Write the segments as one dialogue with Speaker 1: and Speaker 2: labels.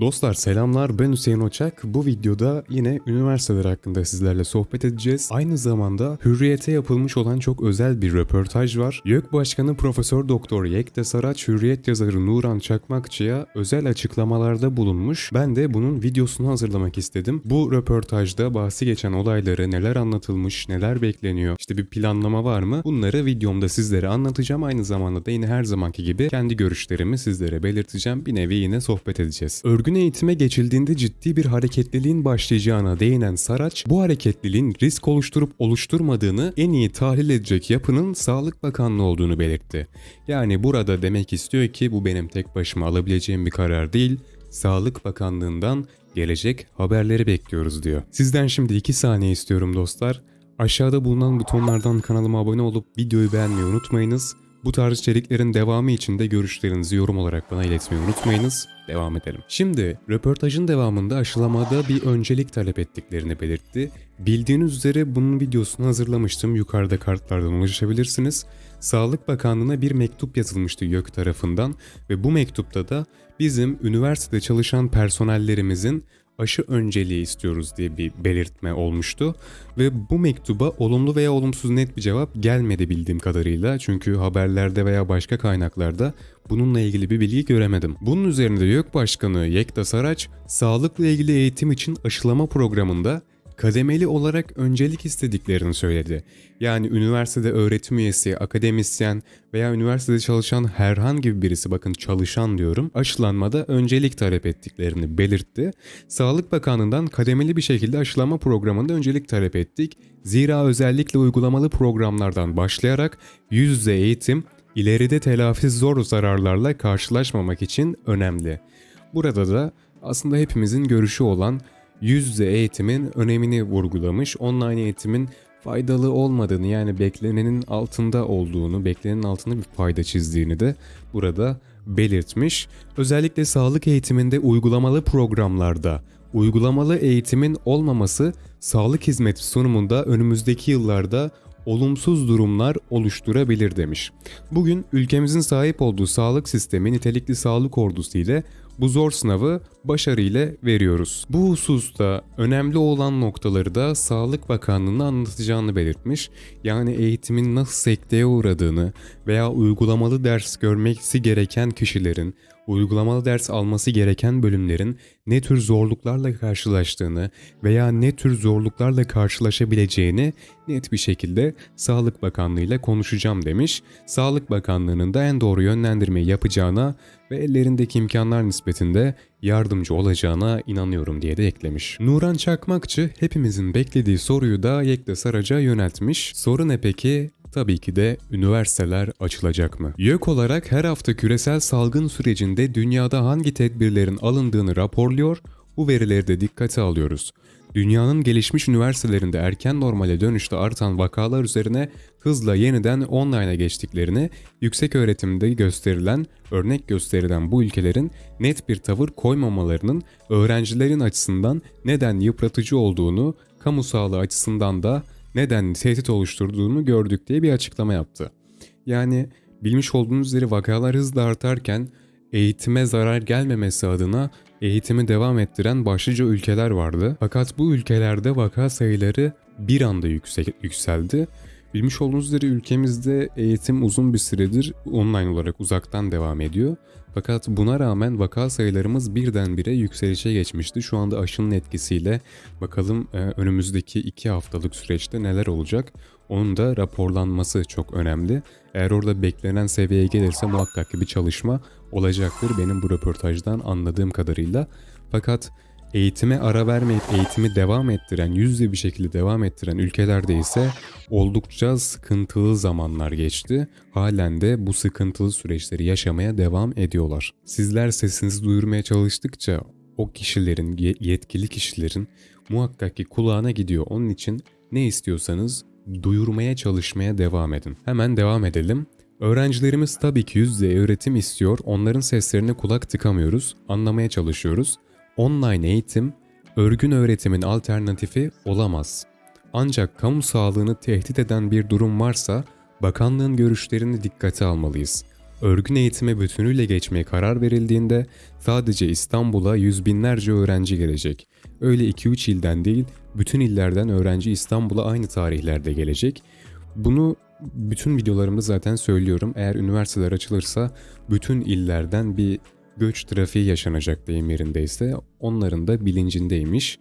Speaker 1: Dostlar selamlar ben Hüseyin Oçak. Bu videoda yine üniversiteler hakkında sizlerle sohbet edeceğiz. Aynı zamanda Hürriyet'e yapılmış olan çok özel bir röportaj var. YÖK Başkanı Profesör Doktor Yekta Saraç Hürriyet yazarı Nuran Çakmakçı'ya özel açıklamalarda bulunmuş. Ben de bunun videosunu hazırlamak istedim. Bu röportajda bahsi geçen olayları neler anlatılmış, neler bekleniyor, işte bir planlama var mı? Bunları videomda sizlere anlatacağım. Aynı zamanda da yine her zamanki gibi kendi görüşlerimi sizlere belirteceğim. Bir nevi yine sohbet edeceğiz. Örgün eğitime geçildiğinde ciddi bir hareketliliğin başlayacağına değinen Saraç, bu hareketliliğin risk oluşturup oluşturmadığını en iyi tahlil edecek yapının Sağlık Bakanlığı olduğunu belirtti. Yani burada demek istiyor ki bu benim tek başıma alabileceğim bir karar değil, Sağlık Bakanlığı'ndan gelecek haberleri bekliyoruz diyor. Sizden şimdi 2 saniye istiyorum dostlar. Aşağıda bulunan butonlardan kanalıma abone olup videoyu beğenmeyi unutmayınız. Bu tarz içeriklerin devamı için de görüşlerinizi yorum olarak bana iletmeyi unutmayınız. Devam edelim. Şimdi röportajın devamında aşılamada bir öncelik talep ettiklerini belirtti. Bildiğiniz üzere bunun videosunu hazırlamıştım. Yukarıda kartlardan ulaşabilirsiniz. Sağlık Bakanlığı'na bir mektup yazılmıştı YÖK tarafından ve bu mektupta da bizim üniversitede çalışan personellerimizin aşı önceliği istiyoruz diye bir belirtme olmuştu. Ve bu mektuba olumlu veya olumsuz net bir cevap gelmedi bildiğim kadarıyla. Çünkü haberlerde veya başka kaynaklarda bununla ilgili bir bilgi göremedim. Bunun üzerinde YÖK Başkanı Yekta Saraç, sağlıkla ilgili eğitim için aşılama programında kademeli olarak öncelik istediklerini söyledi. Yani üniversitede öğretim üyesi, akademisyen veya üniversitede çalışan herhangi birisi bakın çalışan diyorum aşılanmada öncelik talep ettiklerini belirtti. Sağlık Bakanlığı'ndan kademeli bir şekilde aşılama programında öncelik talep ettik. Zira özellikle uygulamalı programlardan başlayarak yüz yüze eğitim ileride telafi zor zararlarla karşılaşmamak için önemli. Burada da aslında hepimizin görüşü olan yüz yüze eğitimin önemini vurgulamış. Online eğitimin faydalı olmadığını yani beklenenin altında olduğunu, beklenenin altında bir fayda çizdiğini de burada belirtmiş. Özellikle sağlık eğitiminde uygulamalı programlarda uygulamalı eğitimin olmaması sağlık hizmeti sunumunda önümüzdeki yıllarda olumsuz durumlar oluşturabilir demiş. Bugün ülkemizin sahip olduğu sağlık sistemi nitelikli sağlık ordusu ile bu zor sınavı başarıyla veriyoruz. Bu hususta önemli olan noktaları da Sağlık Bakanlığı'na anlatacağını belirtmiş. Yani eğitimin nasıl sekteye uğradığını veya uygulamalı ders görmesi gereken kişilerin uygulamalı ders alması gereken bölümlerin ne tür zorluklarla karşılaştığını veya ne tür zorluklarla karşılaşabileceğini net bir şekilde Sağlık Bakanlığı ile konuşacağım demiş. Sağlık Bakanlığı'nın da en doğru yönlendirmeyi yapacağına ve ellerindeki imkanlar nispetinde yardımcı olacağına inanıyorum diye de eklemiş. Nuran Çakmakçı hepimizin beklediği soruyu da Yekta Saraç'a yöneltmiş. Soru ne peki? Tabii ki de üniversiteler açılacak mı? YÖK olarak her hafta küresel salgın sürecinde dünyada hangi tedbirlerin alındığını raporluyor, bu verileri de dikkate alıyoruz. Dünyanın gelişmiş üniversitelerinde erken normale dönüşte artan vakalar üzerine hızla yeniden online'a geçtiklerini, yüksek öğretimde gösterilen, örnek gösterilen bu ülkelerin net bir tavır koymamalarının öğrencilerin açısından neden yıpratıcı olduğunu, kamu sağlığı açısından da neden tehdit oluşturduğunu gördük diye bir açıklama yaptı. Yani bilmiş olduğunuz üzere vakalar hızla artarken eğitime zarar gelmemesi adına eğitimi devam ettiren başlıca ülkeler vardı. Fakat bu ülkelerde vaka sayıları bir anda yüksek, yükseldi. Bilmiş olduğunuz üzere ülkemizde eğitim uzun bir süredir online olarak uzaktan devam ediyor. Fakat buna rağmen vaka sayılarımız birdenbire yükselişe geçmişti. Şu anda aşının etkisiyle bakalım e, önümüzdeki 2 haftalık süreçte neler olacak. Onun da raporlanması çok önemli. Eğer orada beklenen seviyeye gelirse muhakkak ki bir çalışma olacaktır benim bu röportajdan anladığım kadarıyla. Fakat eğitime ara vermeyip eğitimi devam ettiren, yüzde bir şekilde devam ettiren ülkelerde ise oldukça sıkıntılı zamanlar geçti. Halen de bu sıkıntılı süreçleri yaşamaya devam ediyorlar. Sizler sesinizi duyurmaya çalıştıkça o kişilerin, yetkili kişilerin muhakkak ki kulağına gidiyor. Onun için ne istiyorsanız duyurmaya çalışmaya devam edin. Hemen devam edelim. Öğrencilerimiz tabii ki yüz yüze öğretim istiyor, onların seslerine kulak tıkamıyoruz, anlamaya çalışıyoruz. Online eğitim, örgün öğretimin alternatifi olamaz. Ancak kamu sağlığını tehdit eden bir durum varsa bakanlığın görüşlerini dikkate almalıyız. örgün eğitime bütünüyle geçmeye karar verildiğinde sadece İstanbul'a yüz binlerce öğrenci gelecek. Öyle 2-3 ilden değil, bütün illerden öğrenci İstanbul'a aynı tarihlerde gelecek. Bunu bütün videolarımda zaten söylüyorum. Eğer üniversiteler açılırsa bütün illerden bir göç trafiği yaşanacak deyim yerindeyse onların da bilincindeymiş.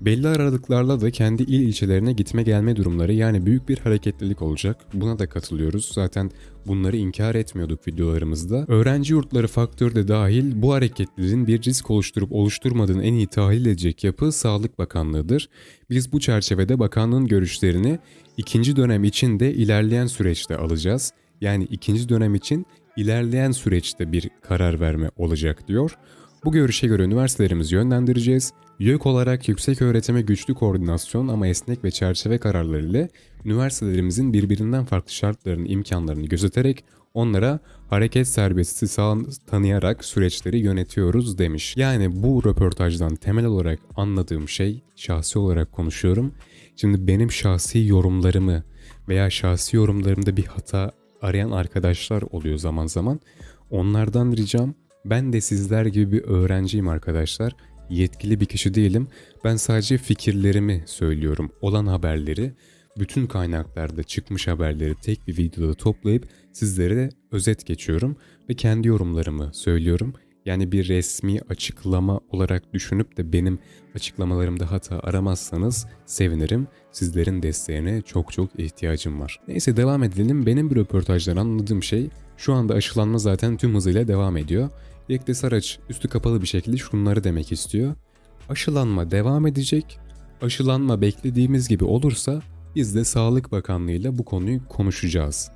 Speaker 1: Belli aralıklarla da kendi il ilçelerine gitme gelme durumları yani büyük bir hareketlilik olacak. Buna da katılıyoruz. Zaten bunları inkar etmiyorduk videolarımızda. Öğrenci yurtları faktörü de dahil bu hareketliliğin bir risk oluşturup oluşturmadığını en iyi tahlil edecek yapı Sağlık Bakanlığı'dır. Biz bu çerçevede bakanlığın görüşlerini ikinci dönem için de ilerleyen süreçte alacağız. Yani ikinci dönem için ilerleyen süreçte bir karar verme olacak diyor. Bu görüşe göre üniversitelerimizi yönlendireceğiz. YÖK olarak yüksek öğretime güçlü koordinasyon ama esnek ve çerçeve kararları ile üniversitelerimizin birbirinden farklı şartlarını, imkanlarını gözeterek onlara hareket serbestisi sağ tanıyarak süreçleri yönetiyoruz demiş. Yani bu röportajdan temel olarak anladığım şey, şahsi olarak konuşuyorum. Şimdi benim şahsi yorumlarımı veya şahsi yorumlarımda bir hata arayan arkadaşlar oluyor zaman zaman. Onlardan ricam ben de sizler gibi bir öğrenciyim arkadaşlar. Yetkili bir kişi değilim. Ben sadece fikirlerimi söylüyorum. Olan haberleri, bütün kaynaklarda çıkmış haberleri tek bir videoda toplayıp sizlere özet geçiyorum ve kendi yorumlarımı söylüyorum. Yani bir resmi açıklama olarak düşünüp de benim açıklamalarımda hata aramazsanız sevinirim. Sizlerin desteğine çok çok ihtiyacım var. Neyse devam edelim. Benim bir röportajdan anladığım şey şu anda aşılanma zaten tüm hızıyla devam ediyor. Yekte Saraç üstü kapalı bir şekilde şunları demek istiyor. Aşılanma devam edecek. Aşılanma beklediğimiz gibi olursa biz de Sağlık Bakanlığı ile bu konuyu konuşacağız.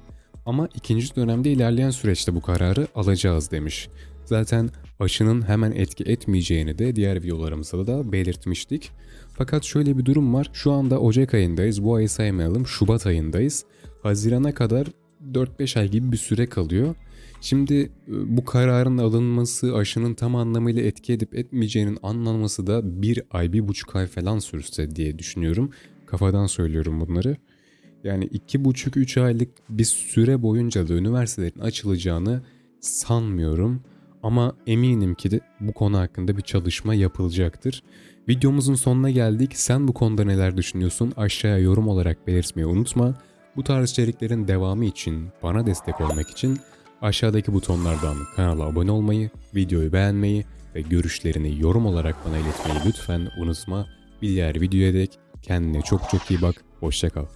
Speaker 1: Ama ikinci dönemde ilerleyen süreçte bu kararı alacağız demiş. Zaten aşının hemen etki etmeyeceğini de diğer videolarımızda da belirtmiştik. Fakat şöyle bir durum var. Şu anda Ocak ayındayız. Bu ayı saymayalım. Şubat ayındayız. Hazirana kadar 4-5 ay gibi bir süre kalıyor. Şimdi e, bu kararın alınması, aşının tam anlamıyla etki edip etmeyeceğinin anlanması da bir ay, bir buçuk ay falan sürse diye düşünüyorum. Kafadan söylüyorum bunları. Yani iki buçuk, üç aylık bir süre boyunca da üniversitelerin açılacağını sanmıyorum. Ama eminim ki de bu konu hakkında bir çalışma yapılacaktır. Videomuzun sonuna geldik. Sen bu konuda neler düşünüyorsun? Aşağıya yorum olarak belirtmeyi unutma. Bu tarz içeriklerin devamı için, bana destek olmak için aşağıdaki butonlardan kanala abone olmayı, videoyu beğenmeyi ve görüşlerini yorum olarak bana iletmeyi lütfen unutma. Bir diğer videoya dek kendine çok çok iyi bak. Hoşçakal.